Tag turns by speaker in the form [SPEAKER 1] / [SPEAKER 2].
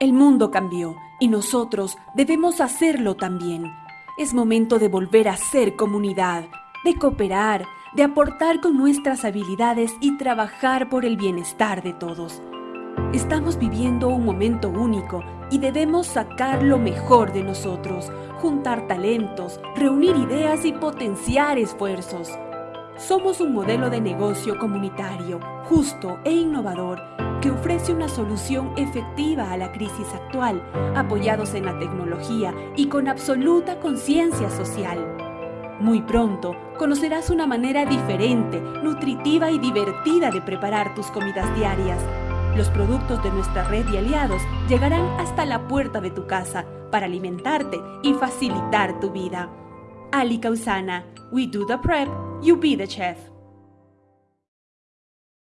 [SPEAKER 1] El mundo cambió y nosotros debemos hacerlo también. Es momento de volver a ser comunidad, de cooperar, de aportar con nuestras habilidades y trabajar por el bienestar de todos. Estamos viviendo un momento único y debemos sacar lo mejor de nosotros, juntar talentos, reunir ideas y potenciar esfuerzos. Somos un modelo de negocio comunitario, justo e innovador, que ofrece una solución efectiva a la crisis actual, apoyados en la tecnología y con absoluta conciencia social. Muy pronto conocerás una manera diferente, nutritiva y divertida de preparar tus comidas diarias. Los productos de nuestra red de aliados llegarán hasta la puerta de tu casa para alimentarte y facilitar tu vida. Ali Causana, we do the prep, you be the chef.